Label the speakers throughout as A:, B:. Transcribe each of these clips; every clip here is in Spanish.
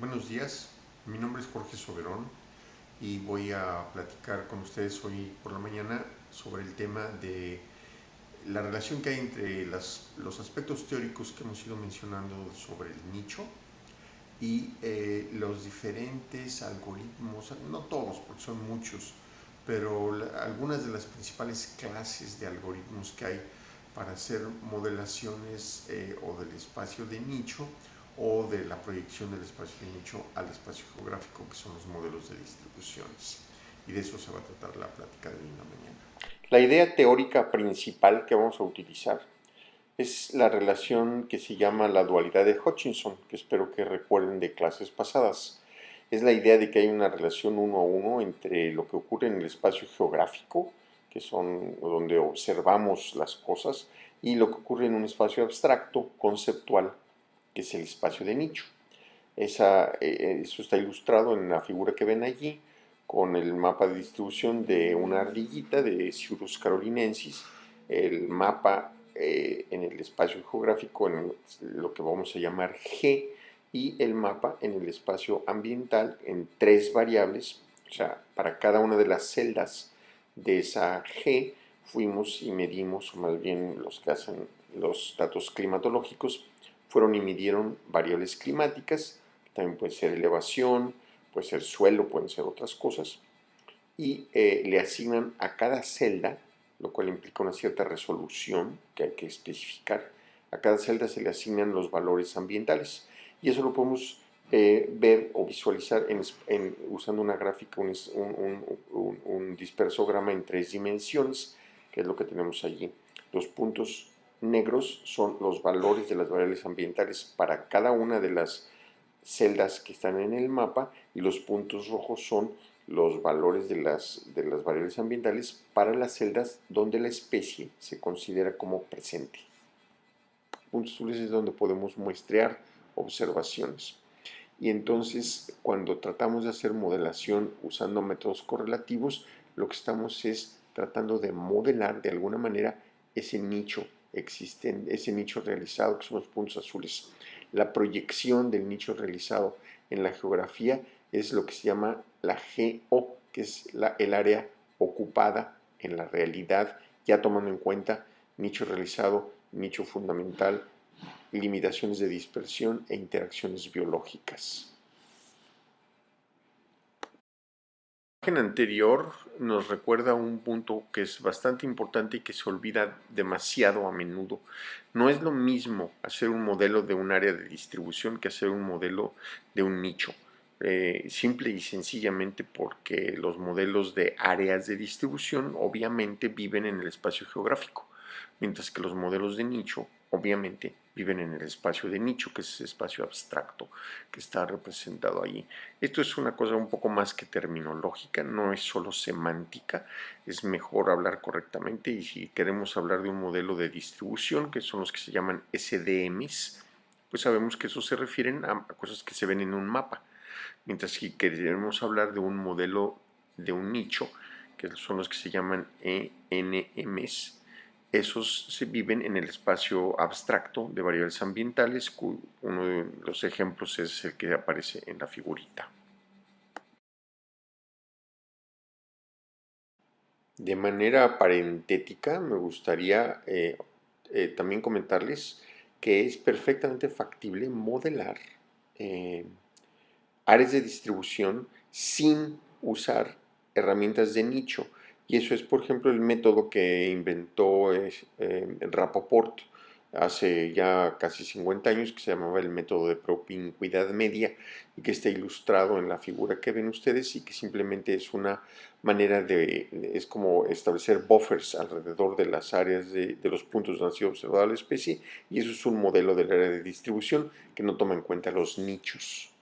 A: Buenos días, mi nombre es Jorge Soberón y voy a platicar con ustedes hoy por la mañana sobre el tema de la relación que hay entre los aspectos teóricos que hemos ido mencionando sobre el nicho y eh, los diferentes algoritmos, no todos porque son muchos, pero algunas de las principales clases de algoritmos que hay para hacer modelaciones eh, o del espacio de nicho o de la proyección del espacio de al espacio geográfico, que son los modelos de distribuciones. Y de eso se va a tratar la plática de hoy en la mañana.
B: La idea teórica principal que vamos a utilizar es la relación que se llama la dualidad de Hutchinson, que espero que recuerden de clases pasadas. Es la idea de que hay una relación uno a uno entre lo que ocurre en el espacio geográfico, que son donde observamos las cosas, y lo que ocurre en un espacio abstracto, conceptual, que es el espacio de nicho. Esa, eh, eso está ilustrado en la figura que ven allí, con el mapa de distribución de una ardillita de Ciurus carolinensis, el mapa eh, en el espacio geográfico en lo que vamos a llamar G, y el mapa en el espacio ambiental en tres variables, o sea, para cada una de las celdas de esa G fuimos y medimos, o más bien los que hacen los datos climatológicos, fueron y midieron variables climáticas, también puede ser elevación, puede ser suelo, pueden ser otras cosas, y eh, le asignan a cada celda, lo cual implica una cierta resolución que hay que especificar, a cada celda se le asignan los valores ambientales, y eso lo podemos eh, ver o visualizar en, usando una gráfica, un, un, un dispersograma en tres dimensiones, que es lo que tenemos allí. Los puntos negros son los valores de las variables ambientales para cada una de las celdas que están en el mapa y los puntos rojos son los valores de las, de las variables ambientales para las celdas donde la especie se considera como presente. Puntos azules es donde podemos muestrear observaciones. Y entonces, cuando tratamos de hacer modelación usando métodos correlativos, lo que estamos es tratando de modelar de alguna manera ese nicho existe ese nicho realizado, que son los puntos azules. La proyección del nicho realizado en la geografía es lo que se llama la GO, que es el área ocupada en la realidad, ya tomando en cuenta nicho realizado, nicho fundamental, limitaciones de dispersión e interacciones biológicas. Imagen anterior nos recuerda un punto que es bastante importante y que se olvida demasiado a menudo. No es lo mismo hacer un modelo de un área de distribución que hacer un modelo de un nicho. Eh, simple y sencillamente porque los modelos de áreas de distribución obviamente viven en el espacio geográfico, mientras que los modelos de nicho obviamente viven en el espacio de nicho, que es ese espacio abstracto que está representado allí. Esto es una cosa un poco más que terminológica, no es solo semántica, es mejor hablar correctamente y si queremos hablar de un modelo de distribución, que son los que se llaman SDMs, pues sabemos que eso se refieren a cosas que se ven en un mapa. Mientras que queremos hablar de un modelo de un nicho, que son los que se llaman ENMs, esos se viven en el espacio abstracto de variables ambientales, uno de los ejemplos es el que aparece en la figurita. De manera parentética me gustaría eh, eh, también comentarles que es perfectamente factible modelar eh, áreas de distribución sin usar herramientas de nicho. Y eso es, por ejemplo, el método que inventó eh, Rapoport hace ya casi 50 años, que se llamaba el método de propincuidad media y que está ilustrado en la figura que ven ustedes y que simplemente es una manera de, es como establecer buffers alrededor de las áreas de, de los puntos donde ha sido observada la especie y eso es un modelo del área de distribución que no toma en cuenta los nichos.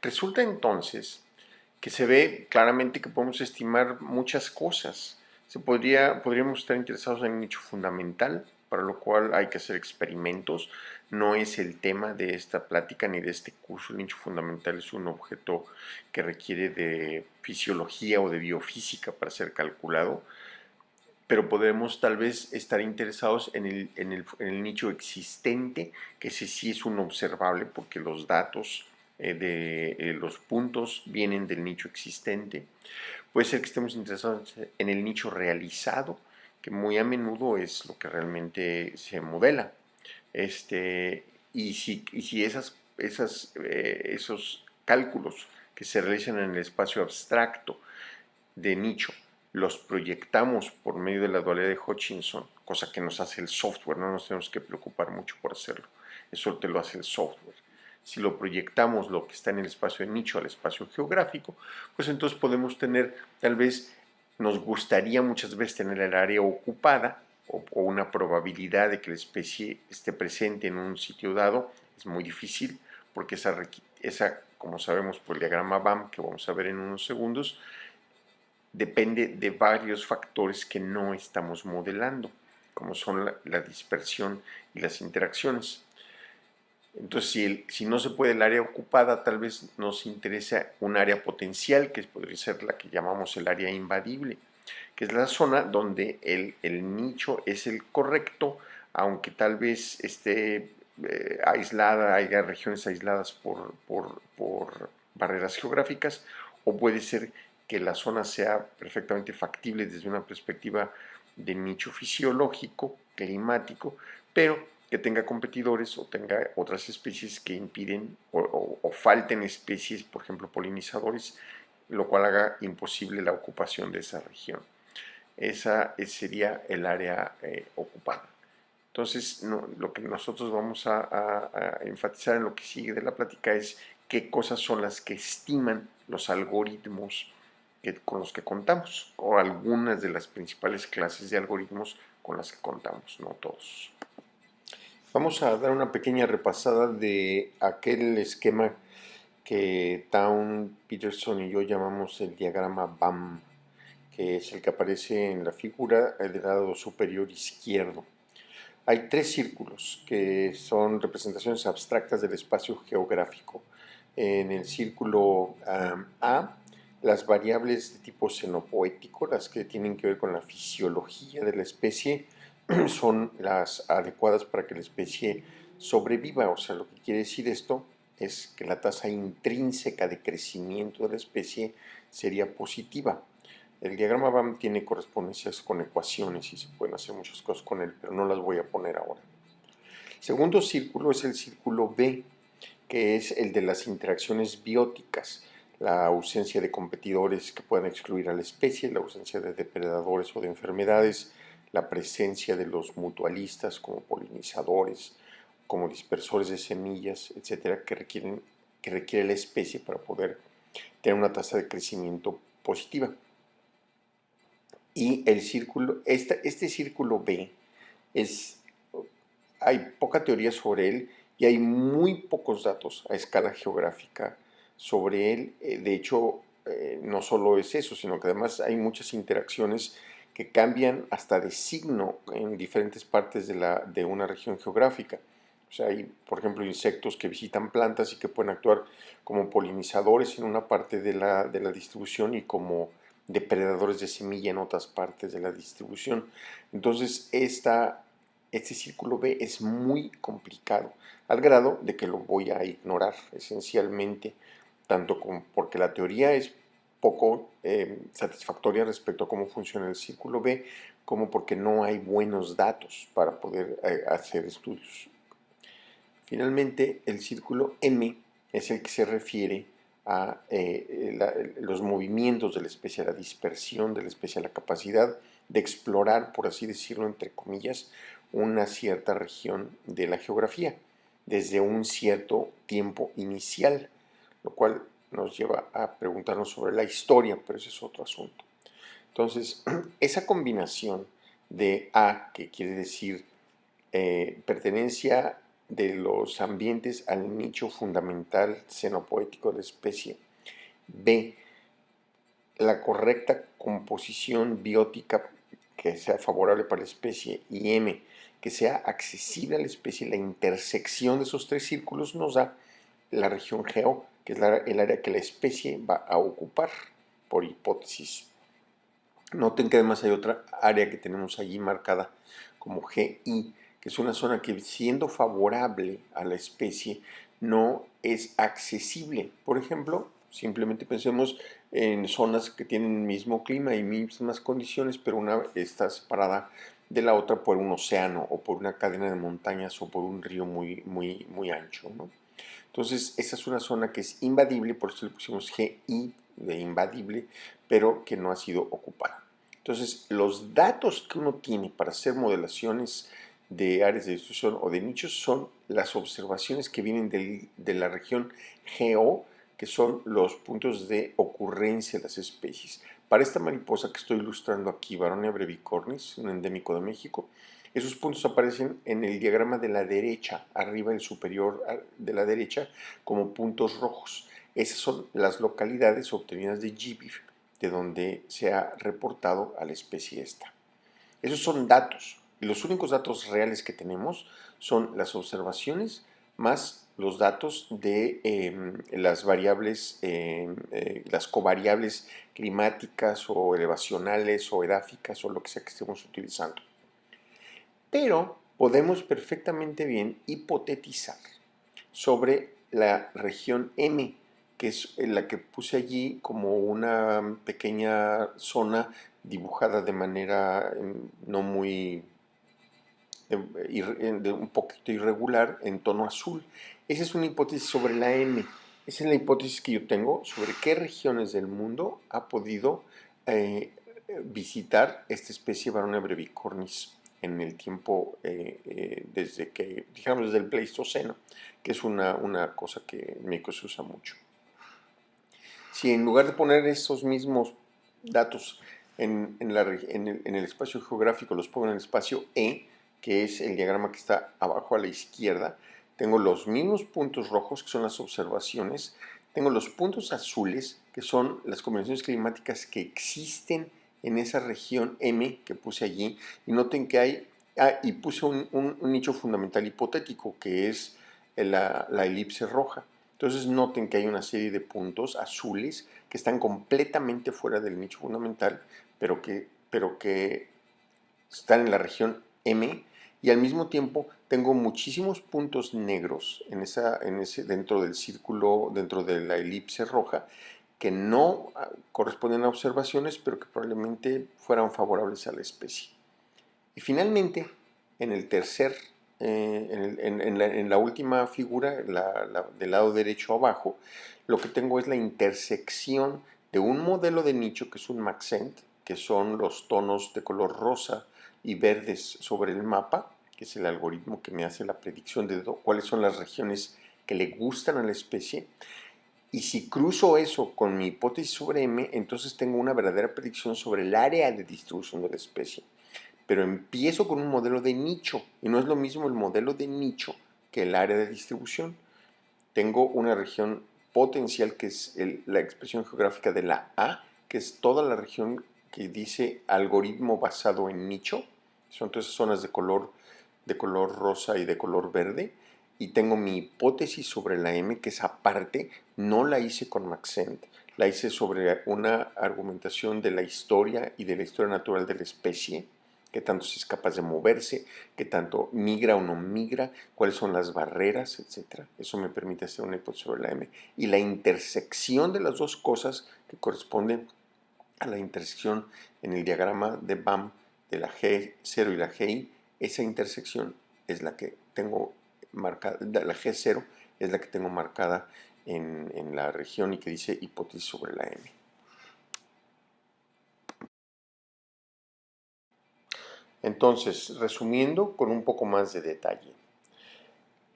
B: Resulta entonces que se ve claramente que podemos estimar muchas cosas. Se podría, podríamos estar interesados en un nicho fundamental, para lo cual hay que hacer experimentos. No es el tema de esta plática ni de este curso. El nicho fundamental es un objeto que requiere de fisiología o de biofísica para ser calculado, pero podemos tal vez estar interesados en el, en el, en el nicho existente, que ese sí es un observable porque los datos eh, de eh, los puntos vienen del nicho existente. Puede ser que estemos interesados en el nicho realizado, que muy a menudo es lo que realmente se modela. Este, y si, si esas, esas, esos cálculos que se realizan en el espacio abstracto de nicho los proyectamos por medio de la dualidad de Hutchinson, cosa que nos hace el software, no nos tenemos que preocupar mucho por hacerlo, eso te lo hace el software. Si lo proyectamos lo que está en el espacio de nicho al espacio geográfico, pues entonces podemos tener, tal vez nos gustaría muchas veces tener el área ocupada o, una probabilidad de que la especie esté presente en un sitio dado, es muy difícil porque esa, esa como sabemos por el diagrama BAM que vamos a ver en unos segundos, depende de varios factores que no estamos modelando, como son la, dispersión y las interacciones. Entonces, si, no se puede el área ocupada, tal vez nos interesa un área potencial, que podría ser la que llamamos el área invadible, que es la zona donde el, nicho es el correcto, aunque tal vez esté eh, aislada, haya regiones aisladas por, por barreras geográficas, o puede ser que la zona sea perfectamente factible desde una perspectiva de nicho fisiológico, climático, pero que tenga competidores o tenga otras especies que impiden o, falten especies, por ejemplo polinizadores, lo cual haga imposible la ocupación de esa región. Esa sería el área eh, ocupada. Entonces, lo que nosotros vamos a, a enfatizar en lo que sigue de la plática es qué cosas son las que estiman los algoritmos con los que contamos, o algunas de las principales clases de algoritmos con las que contamos, no todos. Vamos a dar una pequeña repasada de aquel esquema que Town, Peterson y yo llamamos el diagrama BAM, que es el que aparece en la figura del lado superior izquierdo. Hay tres círculos que son representaciones abstractas del espacio geográfico. En el círculo A las variables de tipo xenopoético, las que tienen que ver con la fisiología de la especie, son las adecuadas para que la especie sobreviva. O sea, lo que quiere decir esto es que la tasa intrínseca de crecimiento de la especie sería positiva. El diagrama BAM tiene correspondencias con ecuaciones y se pueden hacer muchas cosas con él, pero no las voy a poner ahora. El segundo círculo es el círculo B, que es el de las interacciones bióticas la ausencia de competidores que puedan excluir a la especie, la ausencia de depredadores o de enfermedades, la presencia de los mutualistas como polinizadores, como dispersores de semillas, etcétera, que, requieren, que requiere la especie para poder tener una tasa de crecimiento positiva. Y el círculo, este, círculo B, es, hay poca teoría sobre él y hay muy pocos datos a escala geográfica sobre él. Eh, de hecho, eh, no solo es eso, sino que además hay muchas interacciones que cambian hasta de signo en diferentes partes de, la, de una región geográfica. O sea, hay, por ejemplo, insectos que visitan plantas y que pueden actuar como polinizadores en una parte de la, de la distribución y como depredadores de semilla en otras partes de la distribución. Entonces, esta, este círculo B es muy complicado, al grado de que lo voy a ignorar esencialmente tanto como porque la teoría es poco eh, satisfactoria respecto a cómo funciona el círculo B, como porque no hay buenos datos para poder eh, hacer estudios. Finalmente, el círculo M es el que se refiere a eh, los movimientos de la especie, la dispersión de la especie, la capacidad de explorar, por así decirlo, entre comillas, una cierta región de la geografía desde un cierto tiempo inicial lo cual nos lleva a preguntarnos sobre la historia, pero ese es otro asunto. Entonces, esa combinación de A, que quiere decir eh, pertenencia de los ambientes al nicho fundamental xenopoético de especie, B, la correcta composición biótica que sea favorable para la especie, y M, que sea accesible a la especie, la intersección de esos tres círculos nos da la región geo que es el área que la especie va a ocupar, por hipótesis. Noten que además hay otra área que tenemos allí marcada como GI, que es una zona que siendo favorable a la especie no es accesible. Por ejemplo, simplemente pensemos en zonas que tienen el mismo clima y mismas condiciones, pero una está separada de la otra por un océano o por una cadena de montañas o por un río muy, muy, muy ancho. ¿no? Entonces, esa es una zona que es invadible, por eso le pusimos GI de invadible, pero que no ha sido ocupada. Entonces, los datos que uno tiene para hacer modelaciones de áreas de distribución o de nichos son las observaciones que vienen de la región GO, que son los puntos de ocurrencia de las especies. Para esta mariposa que estoy ilustrando aquí, Baronia brevicornis, un endémico de México, esos puntos aparecen en el diagrama de la derecha, arriba el superior de la derecha, como puntos rojos. Esas son las localidades obtenidas de GBIF, de donde se ha reportado a la especie esta. Esos son datos, y los únicos datos reales que tenemos son las observaciones más los datos de em, las variables, em, eh, las covariables climáticas o elevacionales o edáficas o lo que sea que estemos utilizando. Pero podemos perfectamente bien hipotetizar sobre la región M, que es la que puse allí como una pequeña zona dibujada de manera em, no muy un poquito irregular en tono azul. Esa es una hipótesis sobre la M. Esa es la hipótesis que yo tengo sobre qué regiones del mundo ha podido eh, visitar esta especie Baronia brevicornis en el tiempo eh, eh, desde que, digamos, desde el Pleistoceno, que es una, una cosa que en México se usa mucho. Si en lugar de poner esos mismos datos en, en, la, en, el, en, el, espacio geográfico los pongo en el espacio E, que es el diagrama que está abajo a la izquierda, tengo los mismos puntos rojos, que son las observaciones, tengo los puntos azules, que son las combinaciones climáticas que existen en esa región M que puse allí, y noten que hay, ah, y puse un, nicho fundamental hipotético, que es la, la elipse roja. Entonces noten que hay una serie de puntos azules que están completamente fuera del nicho fundamental, pero que, pero que están en la región M y al mismo tiempo tengo muchísimos puntos negros en esa, en ese, dentro del círculo, dentro de la elipse roja, que no ah, corresponden a observaciones, pero que probablemente fueran favorables a la especie. Y finalmente, en el tercer, eh, en, la, última figura, del lado derecho abajo, lo que tengo es la intersección de un modelo de nicho que es un Maxent, que son los tonos de color rosa y verdes sobre el mapa, que es el algoritmo que me hace la predicción de cuáles son las regiones que le gustan a la especie. Y si cruzo eso con mi hipótesis sobre M, entonces tengo una verdadera predicción sobre el área de distribución de la especie. Pero empiezo con un modelo de nicho, y no es lo mismo el modelo de nicho que el área de distribución. Tengo una región potencial que es la expresión geográfica de la A, que es toda la región que dice algoritmo basado en nicho. Son todas esas zonas de color de color rosa y de color verde y tengo mi hipótesis sobre la M que esa parte no la hice con Maxent, la hice sobre una argumentación de la historia y de la historia natural de la especie, qué tanto es capaz de moverse, qué tanto migra o no migra, cuáles son las barreras, etc. Eso me permite hacer una hipótesis sobre la M. Y la intersección de las dos cosas que corresponden a la intersección en el diagrama de BAM de la G0 y la GI esa intersección es la que tengo marcada, la G0 es la que tengo marcada en, la región y que dice hipótesis sobre la M. Entonces, resumiendo con un poco más de detalle.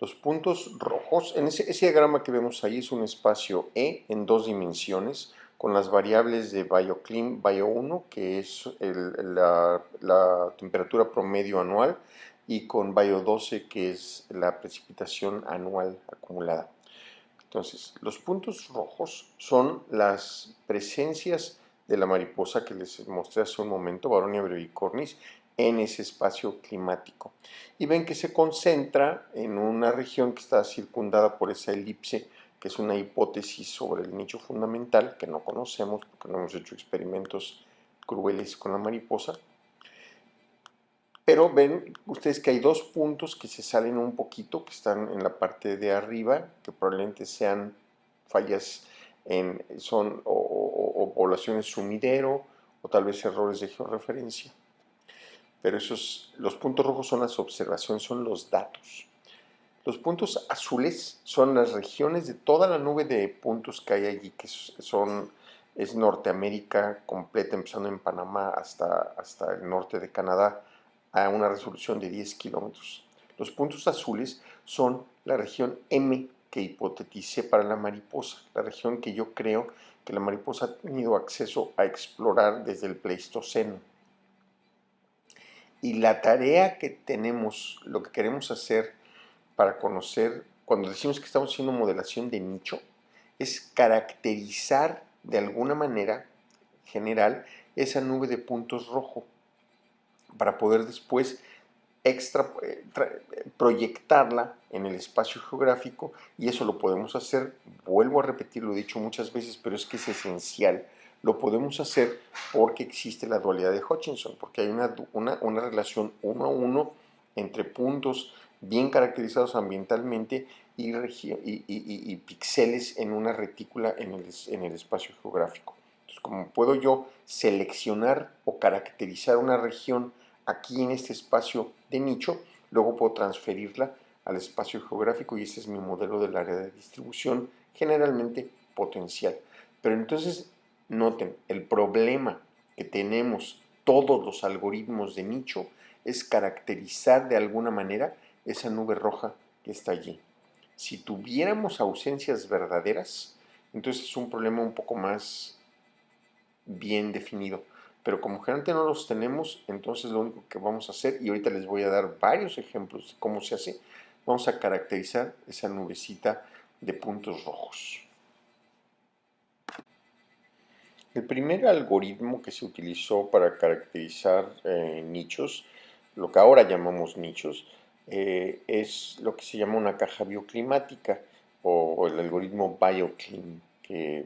B: Los puntos rojos, en ese, diagrama que vemos ahí es un espacio E en dos dimensiones con las variables de BioClim, Bio1, que es la, temperatura promedio anual, y con Bio12, que es la precipitación anual acumulada. Entonces, los puntos rojos son las presencias de la mariposa que les mostré hace un momento, Baronia brevicornis, en ese espacio climático. Y ven que se concentra en una región que está circundada por esa elipse que es una hipótesis sobre el nicho fundamental que no conocemos porque no hemos hecho experimentos crueles con la mariposa. Pero ven ustedes que hay dos puntos que se salen un poquito, que están en la parte de arriba, que probablemente sean fallas en, son o, poblaciones sumidero, o tal vez errores de georreferencia. Pero esos, los puntos rojos son las observaciones, son los datos. Los puntos azules son las regiones de toda la nube de puntos que hay allí, que son, es Norteamérica completa, empezando en Panamá hasta, hasta el norte de Canadá, a una resolución de 10 kilómetros. Los puntos azules son la región M que hipoteticé para la mariposa, la región que yo creo que la mariposa ha tenido acceso a explorar desde el Pleistoceno. Y la tarea que tenemos, lo que queremos hacer para conocer, cuando decimos que estamos haciendo modelación de nicho, es caracterizar de alguna manera general esa nube de puntos rojo para poder después extra, eh, proyectarla en el espacio geográfico y eso lo podemos hacer, vuelvo a repetir, lo he dicho muchas veces, pero es que es esencial, lo podemos hacer porque existe la dualidad de Hutchinson, porque hay una, una, relación uno a uno entre puntos bien caracterizados ambientalmente y, y, y, píxeles en una retícula en el, en el espacio geográfico. Entonces, como puedo yo seleccionar o caracterizar una región aquí en este espacio de nicho, luego puedo transferirla al espacio geográfico y ese es mi modelo del área de distribución generalmente potencial. Pero entonces noten, el problema que tenemos todos los algoritmos de nicho es caracterizar de alguna manera esa nube roja que está allí. Si tuviéramos ausencias verdaderas, entonces es un problema un poco más bien definido pero como generalmente no los tenemos, entonces lo único que vamos a hacer, y ahorita les voy a dar varios ejemplos de cómo se hace, vamos a caracterizar esa nubecita de puntos rojos. El primer algoritmo que se utilizó para caracterizar eh, nichos, lo que ahora llamamos nichos, eh, es lo que se llama una caja bioclimática o el algoritmo BioClim, que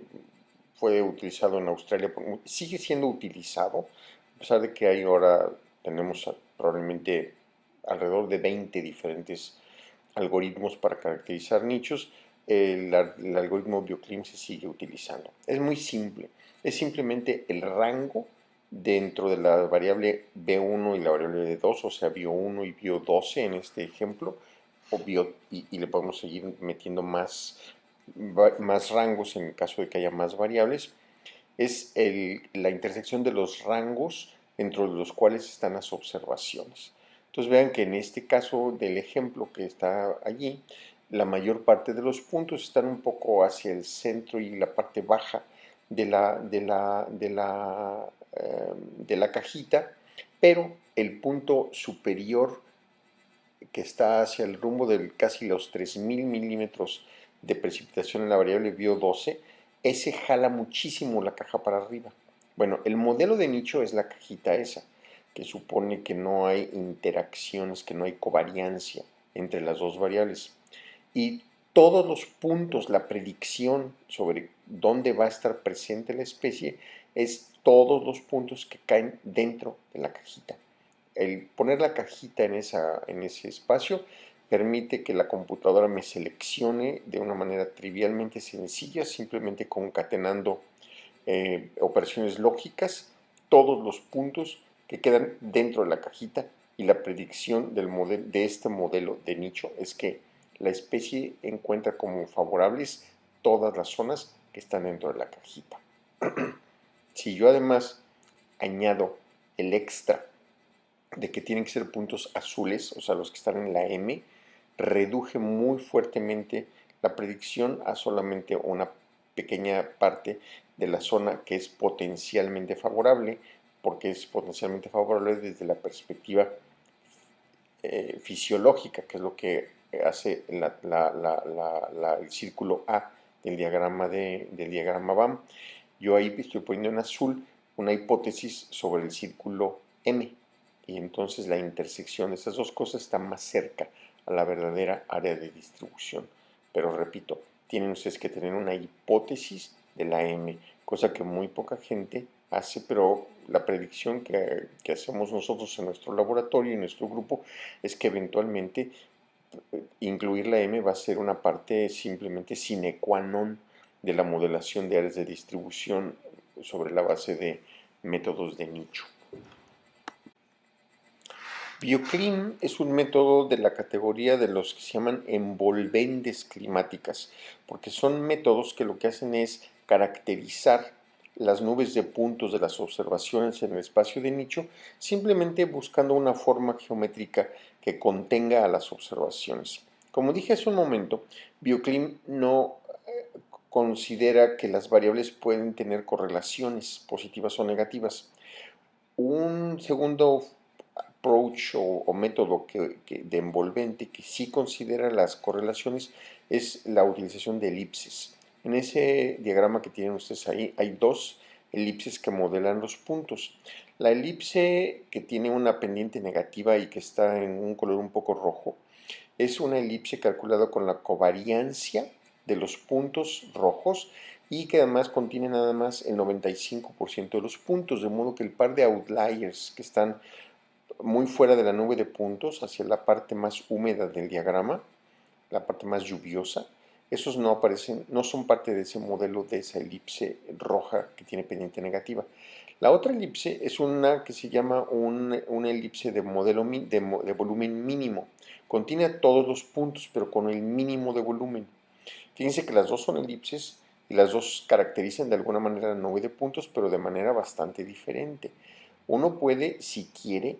B: fue utilizado en Australia, sigue siendo utilizado, a pesar de que hay ahora, tenemos probablemente alrededor de 20 diferentes algoritmos para caracterizar nichos, el, algoritmo BioClim se sigue utilizando. Es muy simple, es simplemente el rango dentro de la variable B1 y la variable B2, o sea, Bio1 y Bio12 en este ejemplo, o bio, y, y, le podemos seguir metiendo más más rangos en caso de que haya más variables, es la intersección de los rangos dentro de los cuales están las observaciones. Entonces vean que en este caso del ejemplo que está allí, la mayor parte de los puntos están un poco hacia el centro y la parte baja de la, de la, de la, eh, de la cajita, pero el punto superior que está hacia el rumbo de casi los 3000 milímetros de precipitación en la variable bio 12, ese jala muchísimo la caja para arriba. Bueno, el modelo de nicho es la cajita esa, que supone que no hay interacciones, que no hay covariancia entre las dos variables. Y todos los puntos, la predicción sobre dónde va a estar presente la especie, es todos los puntos que caen dentro de la cajita. El poner la cajita en, esa, en ese espacio permite que la computadora me seleccione de una manera trivialmente sencilla, simplemente concatenando eh, operaciones lógicas, todos los puntos que quedan dentro de la cajita y la predicción del modelo, de este modelo de nicho es que la especie encuentra como favorables todas las zonas que están dentro de la cajita. si yo además añado el extra de que tienen que ser puntos azules, o sea, los que están en la M, reduje muy fuertemente la predicción a solamente una pequeña parte de la zona que es potencialmente favorable, porque es potencialmente favorable desde la perspectiva eh, fisiológica, que es lo que hace el círculo A del diagrama, de, del diagrama BAM. Yo ahí estoy poniendo en azul una hipótesis sobre el círculo M, y entonces la intersección de esas dos cosas está más cerca a la verdadera área de distribución. Pero repito, tienen ustedes que tener una hipótesis de la M, cosa que muy poca gente hace, pero la predicción que, que hacemos nosotros en nuestro laboratorio, en nuestro grupo, es que eventualmente eh, incluir la M va a ser una parte simplemente sine qua non de la modelación de áreas de distribución sobre la base de métodos de nicho. Bioclim es un método de la categoría de los que se llaman envolventes climáticas, porque son métodos que lo que hacen es caracterizar las nubes de puntos de las observaciones en el espacio de nicho, simplemente buscando una forma geométrica que contenga a las observaciones. Como dije hace un momento, Bioclim no eh, considera que las variables pueden tener correlaciones positivas o negativas. Un segundo approach o, método que, de envolvente que sí considera las correlaciones es la utilización de elipses. En ese diagrama que tienen ustedes ahí hay dos elipses que modelan los puntos. La elipse que tiene una pendiente negativa y que está en un color un poco rojo es una elipse calculada con la covariancia de los puntos rojos y que además contiene nada más el 95% de los puntos, de modo que el par de outliers que están muy fuera de la nube de puntos, hacia la parte más húmeda del diagrama, la parte más lluviosa, esos no aparecen, no son parte de ese modelo de esa elipse roja que tiene pendiente negativa. La otra elipse es una que se llama una elipse de modelo de, de volumen mínimo. Contiene todos los puntos, pero con el mínimo de volumen. Fíjense que las dos son elipses y las dos caracterizan de alguna manera la nube de puntos, pero de manera bastante diferente. Uno puede, si quiere,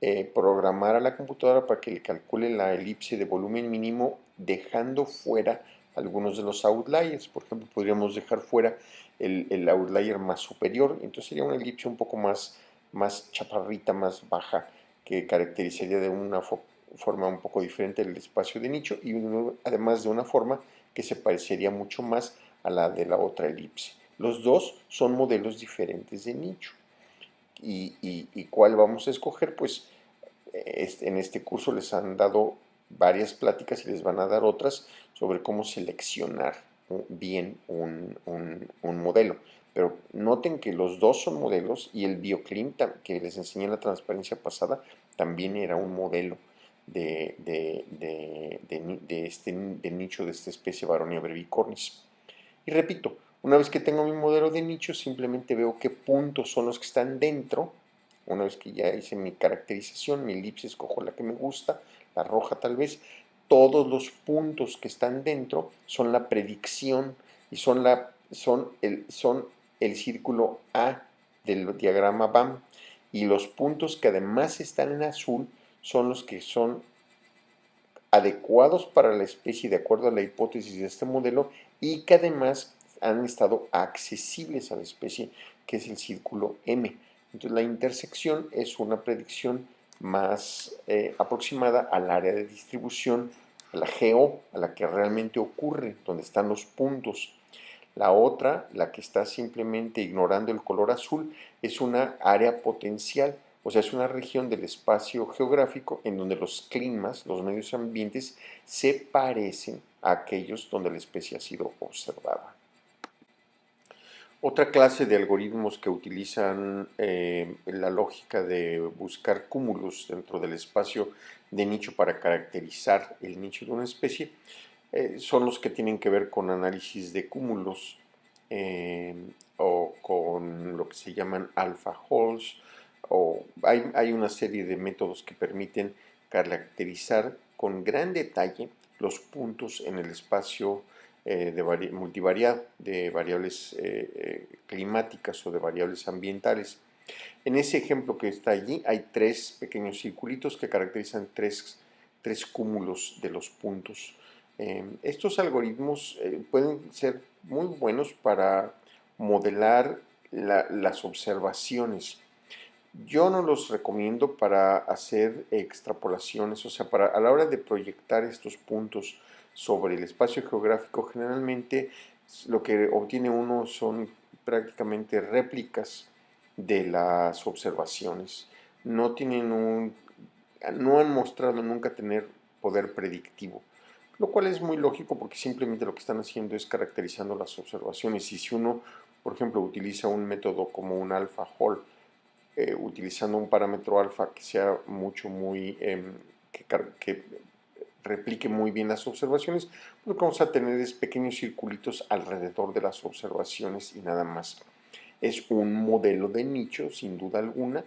B: eh, programar a la computadora para que le calcule la elipse de volumen mínimo dejando fuera algunos de los outliers. Por ejemplo, podríamos dejar fuera el, outlier más superior, entonces sería una elipse un poco más, más chaparrita, más baja, que caracterizaría de una forma un poco diferente el espacio de nicho y además de una forma que se parecería mucho más a la de la otra elipse. Los dos son modelos diferentes de nicho. ¿Y, cuál vamos a escoger? Pues en este curso les han dado varias pláticas y les van a dar otras sobre cómo seleccionar bien un, modelo. Pero noten que los dos son modelos y el BioClim que les enseñé en la transparencia pasada también era un modelo de, este, nicho de esta especie Baronia brevicornis. Y repito, una vez que tengo mi modelo de nicho, simplemente veo qué puntos son los que están dentro una vez que ya hice mi caracterización, mi elipse escojo la que me gusta, la roja tal vez, todos los puntos que están dentro son la predicción y son, la, son, el, son el círculo A del diagrama BAM. Y los puntos que además están en azul son los que son adecuados para la especie de acuerdo a la hipótesis de este modelo y que además han estado accesibles a la especie, que es el círculo M. Entonces la intersección es una predicción más eh, aproximada al área de distribución, a la geo, a la que realmente ocurre, donde están los puntos. La otra, la que está simplemente ignorando el color azul, es una área potencial, o sea, es una región del espacio geográfico en donde los climas, los medios ambientes, se parecen a aquellos donde la especie ha sido observada. Otra clase de algoritmos que utilizan eh, la lógica de buscar cúmulos dentro del espacio de nicho para caracterizar el nicho de una especie eh, son los que tienen que ver con análisis de cúmulos eh, o con lo que se llaman alpha holes o hay, hay una serie de métodos que permiten caracterizar con gran detalle los puntos en el espacio eh, de multivariado, de variables eh, eh, climáticas o de variables ambientales. En ese ejemplo que está allí hay tres pequeños circulitos que caracterizan tres, tres cúmulos de los puntos. estos algoritmos pueden ser muy buenos para modelar las observaciones. Yo no los recomiendo para hacer extrapolaciones, o sea, para, a la hora de proyectar estos puntos sobre el espacio geográfico, generalmente lo que obtiene uno son prácticamente réplicas de las observaciones. No tienen un, no han mostrado nunca tener poder predictivo, lo cual es muy lógico porque simplemente lo que están haciendo es caracterizando las observaciones y si uno por ejemplo, utiliza un método como un alpha hall, eh, utilizando un parámetro alfa que sea mucho, muy, em, replique muy bien las observaciones, lo que vamos a tener es pequeños circulitos alrededor de las observaciones y nada más. Es un modelo de nicho, sin duda alguna,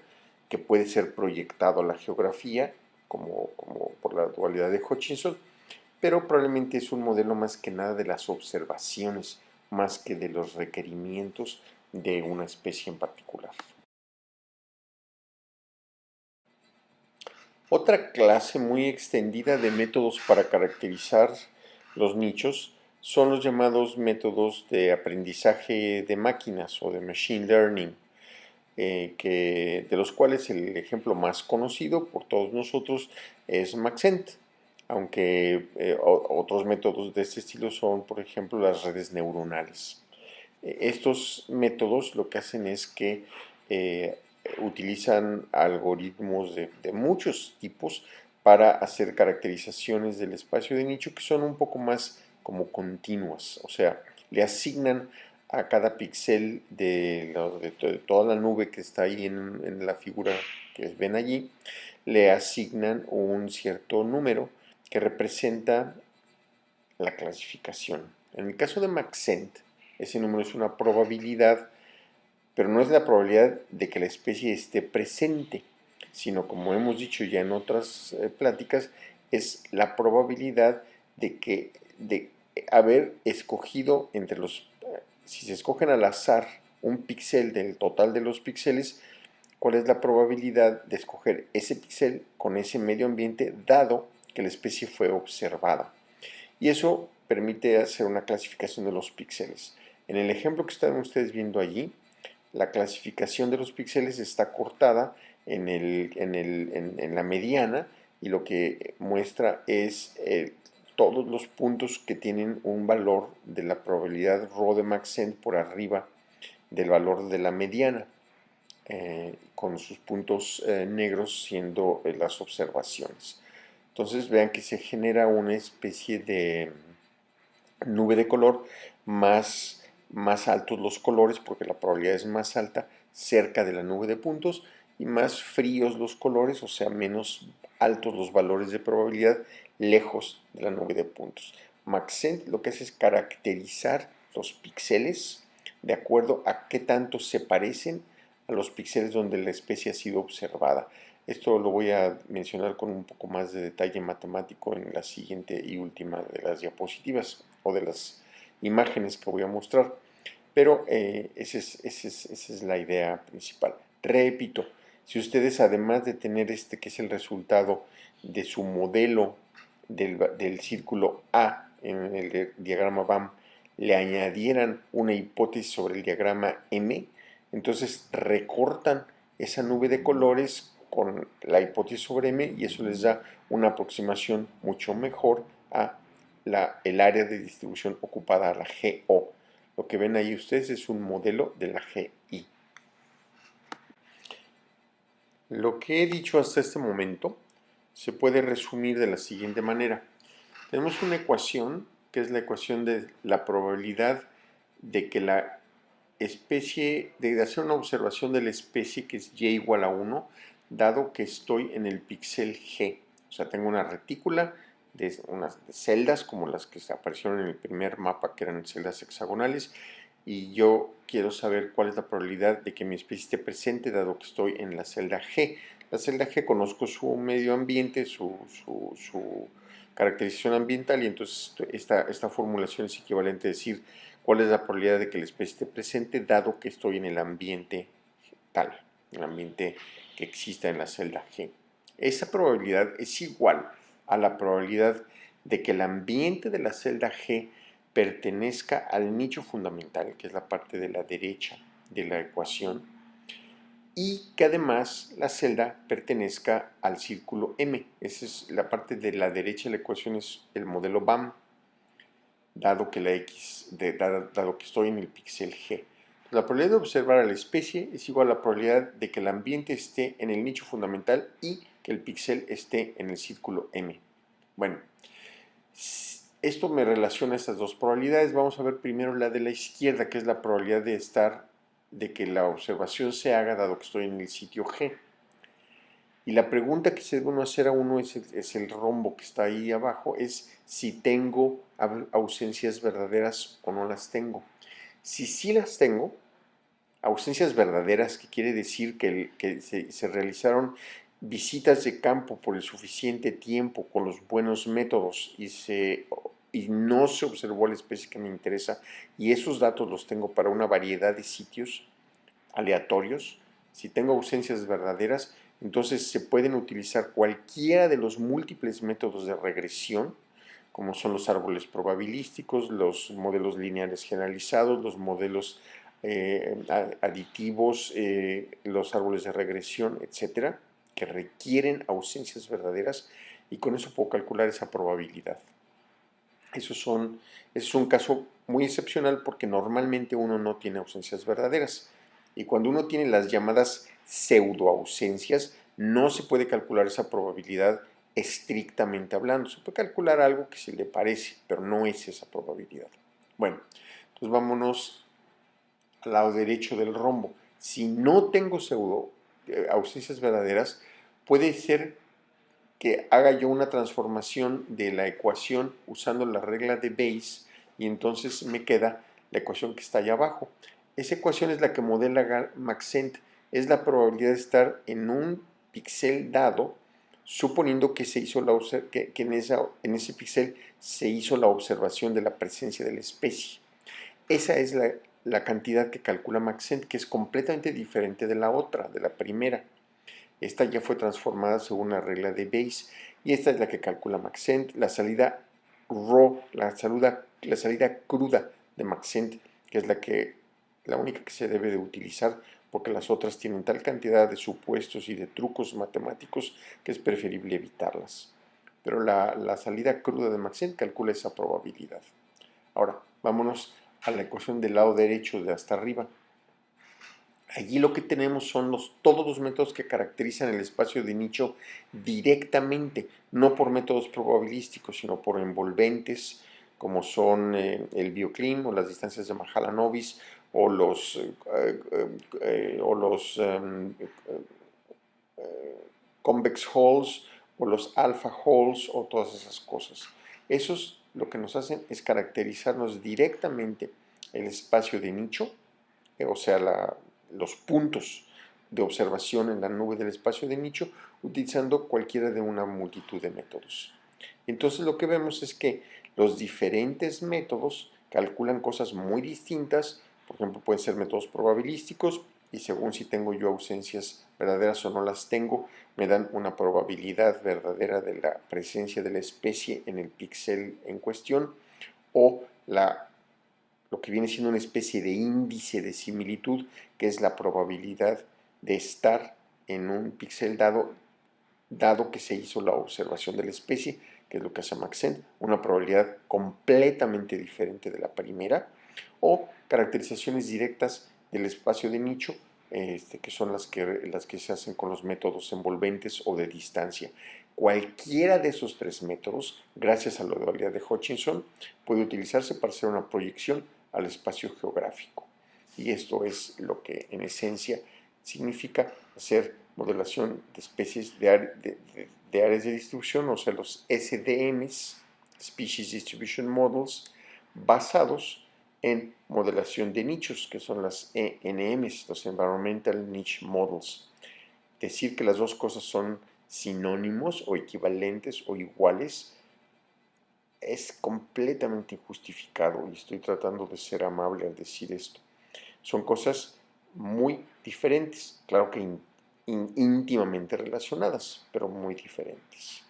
B: que puede ser proyectado a la geografía, como, por la dualidad de Hutchinson, pero probablemente es un modelo más que nada de las observaciones, más que de los requerimientos de una especie en particular. Otra clase muy extendida de métodos para caracterizar los nichos son los llamados métodos de aprendizaje de máquinas o de machine learning, eh, que, de los cuales el ejemplo más conocido por todos nosotros es Maxent, aunque eh, otros métodos de este estilo son, por ejemplo, las redes neuronales. Eh, estos métodos lo que hacen es que utilizan algoritmos de, muchos tipos para hacer caracterizaciones del espacio de nicho que son un poco más como continuas, o sea, le asignan a cada píxel de, toda la nube que está ahí en, en, la figura que ven allí, le asignan un cierto número que representa la clasificación. En el caso de Maxent, ese número es una probabilidad pero no es la probabilidad de que la especie esté presente, sino como hemos dicho ya en otras eh, pláticas, es la probabilidad de que de haber escogido entre los, eh, si se escogen al azar un píxel del total de los píxeles, cuál es la probabilidad de escoger ese píxel con ese medio ambiente dado que la especie fue observada. Y eso permite hacer una clasificación de los píxeles. En el ejemplo que están ustedes viendo allí, la clasificación de los píxeles está cortada en, en, la mediana y lo que muestra es eh, todos los puntos que tienen un valor de la probabilidad rho de Maxent por arriba del valor de la mediana, eh, con sus puntos eh, negros siendo las observaciones. Entonces vean que se genera una especie de nube de color más más altos los colores porque la probabilidad es más alta cerca de la nube de puntos y más fríos los colores, o sea, menos altos los valores de probabilidad lejos de la nube de puntos. Maxent lo que hace es caracterizar los píxeles de acuerdo a qué tanto se parecen a los píxeles donde la especie ha sido observada. Esto lo voy a mencionar con un poco más de detalle matemático en la siguiente y última de las diapositivas o de las imágenes que voy a mostrar. Pero eh, esa, es, la idea principal. Repito, si ustedes además de tener este que es el resultado de su modelo del, círculo A en el diagrama BAM, le añadieran una hipótesis sobre el diagrama M, entonces recortan esa nube de colores con la hipótesis sobre M y eso les da una aproximación mucho mejor a el área de distribución ocupada, la GO. Lo que ven ahí ustedes es un modelo de la GI. Lo que he dicho hasta este momento se puede resumir de la siguiente manera. Tenemos una ecuación que es la ecuación de la probabilidad de que la especie, de hacer una observación de la especie que es y igual a 1, dado que estoy en el píxel G. O sea, tengo una retícula de unas celdas como las que aparecieron en el primer mapa que eran celdas hexagonales y yo quiero saber cuál es la probabilidad de que mi especie esté presente dado que estoy en la celda G. La celda G conozco su medio ambiente, su, su, caracterización ambiental y entonces esta, esta formulación es equivalente a decir cuál es la probabilidad de que la especie esté presente dado que estoy en el ambiente tal, el ambiente que exista en la celda G. Esa probabilidad es igual a la probabilidad de que el ambiente de la celda G pertenezca al nicho fundamental, que es la parte de la derecha de la ecuación, y que además la celda pertenezca al círculo M. Esa es la parte de la derecha de la ecuación, es el modelo BAM, dado que, la X, dado, que estoy en el píxel G. La probabilidad de observar a la especie es igual a la probabilidad de que el ambiente esté en el nicho fundamental y que el píxel esté en el círculo M. Bueno, esto me relaciona estas dos probabilidades. Vamos a ver primero la de la izquierda, que es la probabilidad de estar, de que la observación se haga dado que estoy en el sitio G. Y la pregunta que se debe hacer a uno es el, rombo que está ahí abajo, es si tengo ausencias verdaderas o no las tengo. Si sí las tengo, ausencias verdaderas, que quiere decir que, se, realizaron visitas de campo por el suficiente tiempo con los buenos métodos y, se, y no se observó la especie que me interesa y esos datos los tengo para una variedad de sitios aleatorios, si tengo ausencias verdaderas, entonces se pueden utilizar cualquiera de los múltiples métodos de regresión, como son los árboles probabilísticos, los modelos lineales generalizados, los modelos eh, aditivos, eh, los árboles de regresión, etcétera, que requieren ausencias verdaderas y con eso puedo calcular esa probabilidad. Eso, son, es un caso muy excepcional porque normalmente uno no tiene ausencias verdaderas. Y cuando uno tiene las llamadas pseudoausencias, no se puede calcular esa probabilidad estrictamente hablando. Se puede calcular algo que se le parece, pero no es esa probabilidad. Bueno, entonces vámonos al lado derecho del rombo. Si no tengo pseudo eh, ausencias verdaderas, puede ser que haga yo una transformación de la ecuación usando la regla de Bayes y entonces me queda la ecuación que está allá abajo. Esa ecuación es la que modela Maxent es la probabilidad de estar en un píxel dado, suponiendo que, se hizo la, que, en, esa, en, ese píxel se hizo la observación de la presencia de la especie. Esa es la cantidad que calcula Maxent, que es completamente diferente de la otra, de la primera. Esta ya fue transformada según la regla de Bayes y esta es la que calcula Maxent. La salida raw, la salida, la salida cruda de Maxent, que es la, que, la única que se debe de utilizar porque las otras tienen tal cantidad de supuestos y de trucos matemáticos que es preferible evitarlas. Pero la, salida cruda de Maxent calcula esa probabilidad. Ahora, vámonos a la ecuación del lado derecho de hasta arriba. Allí lo que tenemos son los, todos los métodos que caracterizan el espacio de nicho directamente, no por métodos probabilísticos, sino por envolventes, como son eh, el bioclim o las distancias de Mahalanobis o los, eh, eh, o los em, convex holes o los alpha holes o todas esas cosas. Esos lo que nos hacen es caracterizarnos directamente el espacio de nicho, o sea, los puntos de observación en la nube del espacio de nicho, utilizando cualquiera de una multitud de métodos. Entonces lo que vemos es que los diferentes métodos calculan cosas muy distintas por ejemplo, pueden ser métodos probabilísticos y según si tengo yo ausencias verdaderas o no las tengo, me dan una probabilidad verdadera de la presencia de la especie en el píxel en cuestión o la, lo que viene siendo una especie de índice de similitud, que es la probabilidad de estar en un píxel dado, dado que se hizo la observación de la especie, que es lo que hace Maxent, una probabilidad completamente diferente de la primera, o caracterizaciones directas del espacio de nicho, este, que son las que, las que se hacen con los métodos envolventes o de distancia. Cualquiera de esos tres métodos, gracias a la dualidad de Hutchinson, puede utilizarse para hacer una proyección al espacio geográfico. Y esto es lo que en esencia significa hacer modelación de especies de, de áreas de distribución, o sea, los SDMs, Species Distribution Models, basados en modelación de nichos, que son las ENMs, los Environmental Niche Models. Decir que las dos cosas son sinónimos o equivalentes o iguales es completamente injustificado y estoy tratando de ser amable al decir esto. Son cosas muy diferentes, claro que íntimamente relacionadas, pero muy diferentes.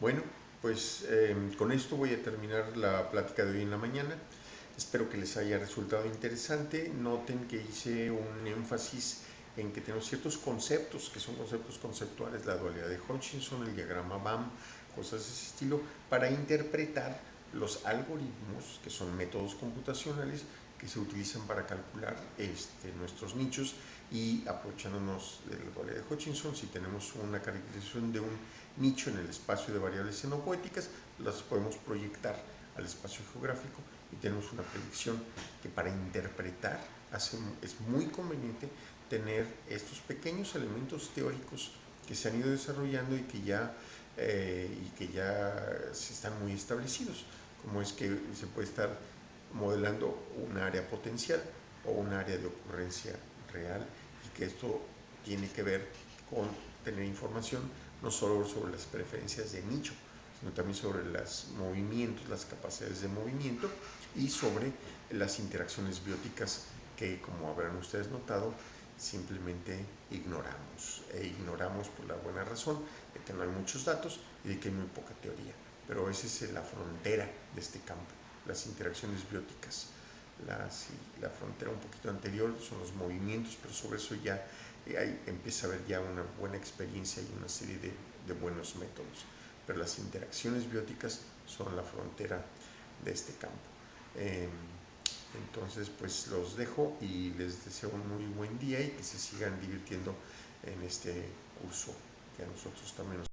A: Bueno, pues em, con esto voy a terminar la plática de hoy en la mañana. Espero que les haya resultado interesante. Noten que hice un énfasis en que tenemos ciertos conceptos, que son conceptos conceptuales, la dualidad de Hutchinson, el diagrama BAM, cosas de ese estilo, para interpretar los algoritmos, que son métodos computacionales, que se utilizan para calcular este, nuestros nichos y aprovechándonos de la dualidad de Hutchinson, si tenemos una caracterización de un nicho en el espacio de variables xenopoéticas, las podemos proyectar al espacio geográfico y tenemos una predicción que para interpretar es muy conveniente tener estos pequeños elementos teóricos que se han ido desarrollando y que ya, eh, y que ya se están muy establecidos, como es que se puede estar modelando un área potencial o un área de ocurrencia real y que esto tiene que ver con tener información no solo sobre las preferencias de nicho, sino también sobre los movimientos, las capacidades de movimiento y sobre las interacciones bióticas que, como habrán ustedes notado, simplemente ignoramos. E ignoramos por la buena razón que no hay muchos datos y de que hay muy poca teoría. Pero esa es la frontera de este campo, las interacciones bióticas. La, frontera un poquito anterior son los movimientos, pero sobre eso ya eh, empieza a haber ya una buena experiencia y una serie de, buenos métodos. Pero las interacciones bióticas son la frontera de este campo. Eh, entonces, pues los dejo y les deseo un muy buen día y que se sigan divirtiendo en este curso que a nosotros también nos